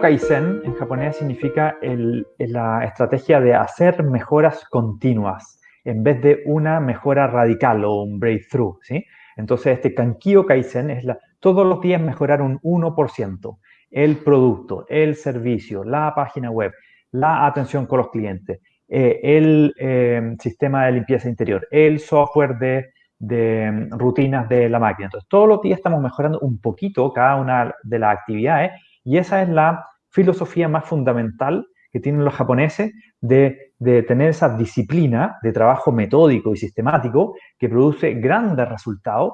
Kaizen en japonés significa la estrategia de hacer mejoras continuas en vez de una mejora radical o un breakthrough, ¿sí? Entonces, este Kankyo Kaizen es la, todos los días mejorar un 1%. El producto, el servicio, la página web, la atención con los clientes, eh, el eh, sistema de limpieza interior, el software de, de, rutinas de la máquina. Entonces, todos los días estamos mejorando un poquito cada una de las actividades y esa es la filosofía más fundamental que tienen los japoneses de, tener esa disciplina de trabajo metódico y sistemático que produce grandes resultados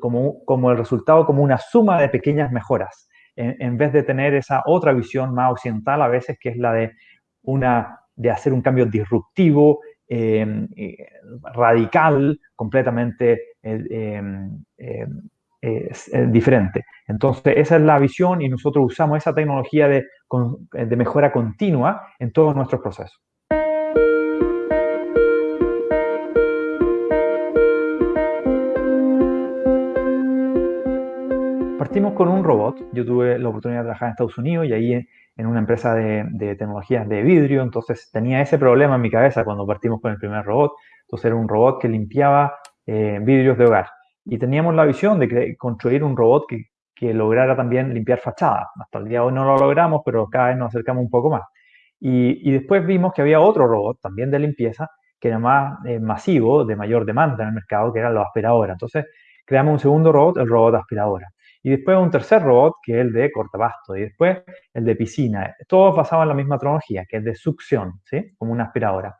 como, como el resultado como una suma de pequeñas mejoras, en, vez de tener esa otra visión más occidental a veces que es la de, una, de hacer un cambio disruptivo, em, eh, radical, completamente eh, em, diferente. Entonces, esa es la visión y nosotros usamos esa tecnología de, de mejora continua en todos nuestros procesos. Partimos con un robot. Yo tuve la oportunidad de trabajar en Estados Unidos y ahí en una empresa de, tecnologías de vidrio, entonces tenía ese problema en mi cabeza cuando partimos con el primer robot. Entonces era un robot que limpiaba eh, vidrios de hogar. Y teníamos la visión de construir un robot que, que lograra también limpiar fachadas. Hasta el día de hoy no lo logramos, pero cada vez nos acercamos un poco más. Y, y después vimos que había otro robot también de limpieza que era más eh, masivo, de mayor demanda en el mercado, que era la aspiradora. Entonces creamos un segundo robot, el robot aspiradora y después un tercer robot que es el de cortapasto y después el de piscina. Todos basaban en la misma tecnología, que es de succión, ¿sí? Como una aspiradora.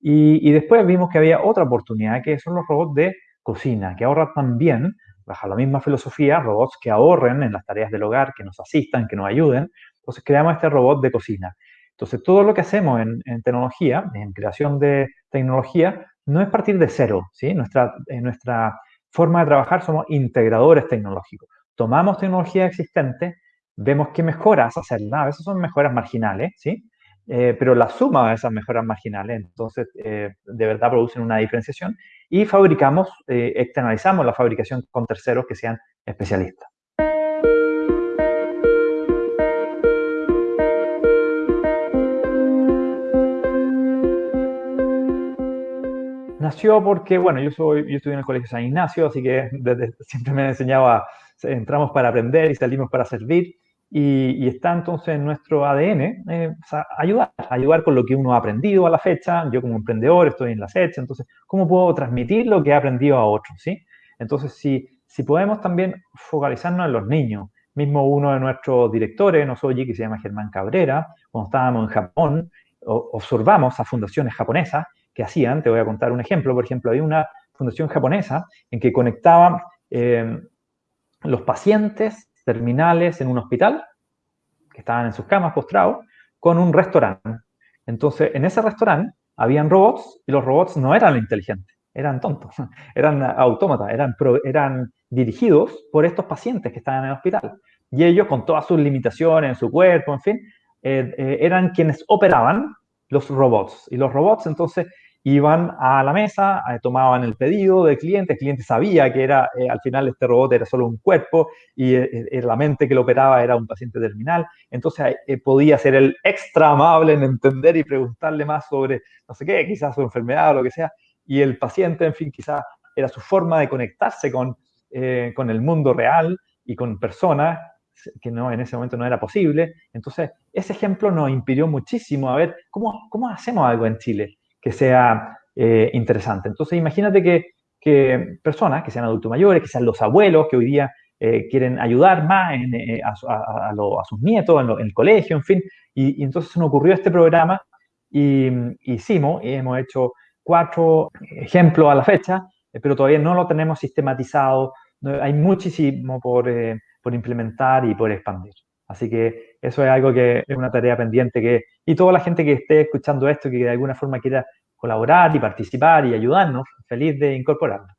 Y, y, después vimos que había otra oportunidad, que son los robots de cocina, que ahorran también, bajo la misma filosofía, robots que ahorren en las tareas del hogar, que nos asistan, que nos ayuden. Entonces creamos este robot de cocina. Entonces todo lo que hacemos en, tecnología, en creación de tecnología, no es partir de cero, ¿sí? Nuestra, en nuestra forma de trabajar somos integradores tecnológicos tomamos tecnología existente, vemos qué mejoras hacerla, a veces son mejoras marginales, ¿sí? Eh, pero la suma de esas mejoras marginales, entonces, eh, de verdad producen una diferenciación y fabricamos, eh, externalizamos la fabricación con terceros que sean especialistas. Nació porque, bueno, yo, soy, yo estudié en el Colegio San Ignacio, así que desde, siempre me enseñaba entramos para aprender y salimos para servir. Y, está entonces en nuestro ADN eh, ayudar, ayudar con lo que uno ha aprendido a la fecha. Yo como emprendedor estoy en la fecha, entonces, ¿cómo puedo transmitir lo que he aprendido a otros? ¿sí? Entonces, si, si podemos también focalizarnos en los niños, mismo uno de nuestros directores, Nosoji, que se llama Germán Cabrera, cuando estábamos en Japón, observamos a fundaciones japonesas que hacían, te voy a contar un ejemplo, por ejemplo, había una fundación japonesa en que conectaban eh, los pacientes terminales en un hospital, que estaban en sus camas postrados, con un restaurante. Entonces, en ese restaurante habían robots y los robots no eran inteligentes, eran tontos, eran autómatas, eran, eran dirigidos por estos pacientes que estaban en el hospital. Y ellos, con todas sus limitaciones en su cuerpo, en fin, eh, eh, eran quienes operaban los robots. Y los robots entonces iban a la mesa, eh, tomaban el pedido del cliente, el cliente sabía que era, eh, al final este robot era solo un cuerpo y eh, la mente que lo operaba era un paciente terminal, entonces podía ser el extra amable en entender y preguntarle más sobre, no sé qué, quizás su enfermedad o lo que sea, y el paciente, en fin, quizás era su forma de conectarse con, con el mundo real y con personas que no, en ese momento no era posible. Entonces, ese ejemplo nos impidió muchísimo a ver cómo, cómo hacemos algo en Chile que sea eh, interesante. Entonces, imagínate que, que, personas que sean adultos mayores, que sean los abuelos que hoy día eh, quieren ayudar más eh, a, a, sus nietos en, el colegio, en fin, y, entonces se nos ocurrió este programa y hicimos y hemos hecho cuatro ejemplos a la fecha, pero todavía no lo tenemos sistematizado, hay muchísimo por, por implementar y por expandir. Así que eso es algo que es una tarea pendiente que, y toda la gente que esté escuchando esto, que de alguna forma quiera colaborar y participar y ayudarnos, feliz de incorporarlo.